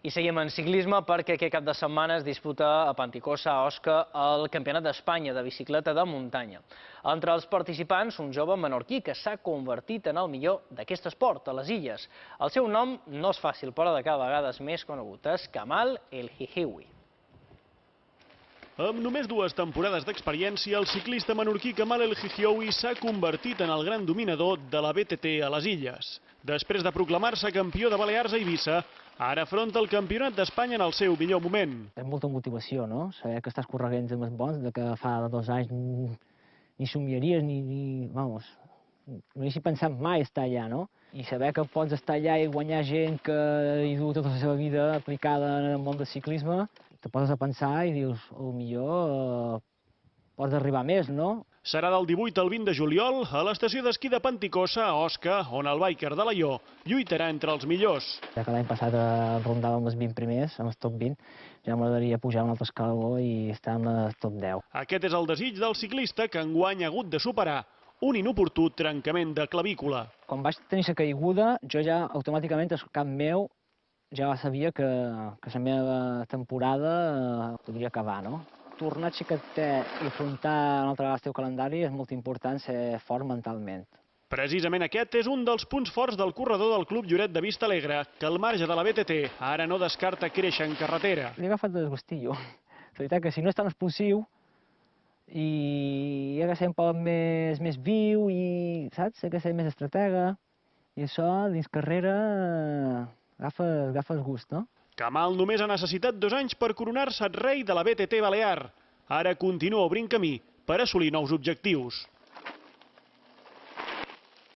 I seguim en ciclisme perquè aquest cap de setmana es disputa a Panticosa, a Osca, el Campionat d'Espanya de bicicleta de muntanya. Entre els participants, un jove menorquí que s'ha convertit en el millor d'aquest esport, a les illes. El seu nom no és fàcil, però de cada vegada és més conegut. És Kamal El Hihiwi. Amb només dues temporades d'experiència, el ciclista menorquí Kamal El Hihioui s'ha convertit en el gran dominador de la BTT a les illes. Després de proclamar-se campió de Balears a Eivissa, ara afronta el Campionat d'Espanya en el seu millor moment. És molta motivació, no? Saber que estàs corregents amb els bons, de que fa dos anys ni, somiaries, ni, ni, vamos, no haguessis pensat mai estar allà, no? I saber que pots estar allà i guanyar gent que hi du tota la seva vida aplicada en el món del ciclisme, te poses a pensar i dius, o millor eh, pots arribar més, no? Serà del 18 al 20 de juliol a l'estació d'esquí de Panticosa, a Osca, on el biker de l'Aió lluitarà entre els millors. Ja que l'any passat eh, rondàvem els 20 primers, amb el top 20, ja m'agradaria pujar un altre escaló i estar en el top 10. Aquest és el desig del ciclista que enguany ha hagut de superar un inoportú trencament de clavícula. Quan vaig tenir la caiguda, jo ja automàticament al cap meu ja sabia que, que la meva temporada eh, podria acabar, no? Tornar xiquetet i afrontar una altra vegada el teu calendari és molt important ser fort mentalment. Precisament aquest és un dels punts forts del corredor del Club Lloret de Vista Alegre, que al marge de la BTT ara no descarta créixer en carretera. Li he agafat desgustillo. La veritat que si no és tan explosiu i he de ser un poc més, més viu i, saps, he de ser més estratega i això dins carrera eh, agafa el gust, no? Kamal només ha necessitat dos anys per coronar-se rei de la BTT Balear. Ara continua obrint camí per assolir nous objectius.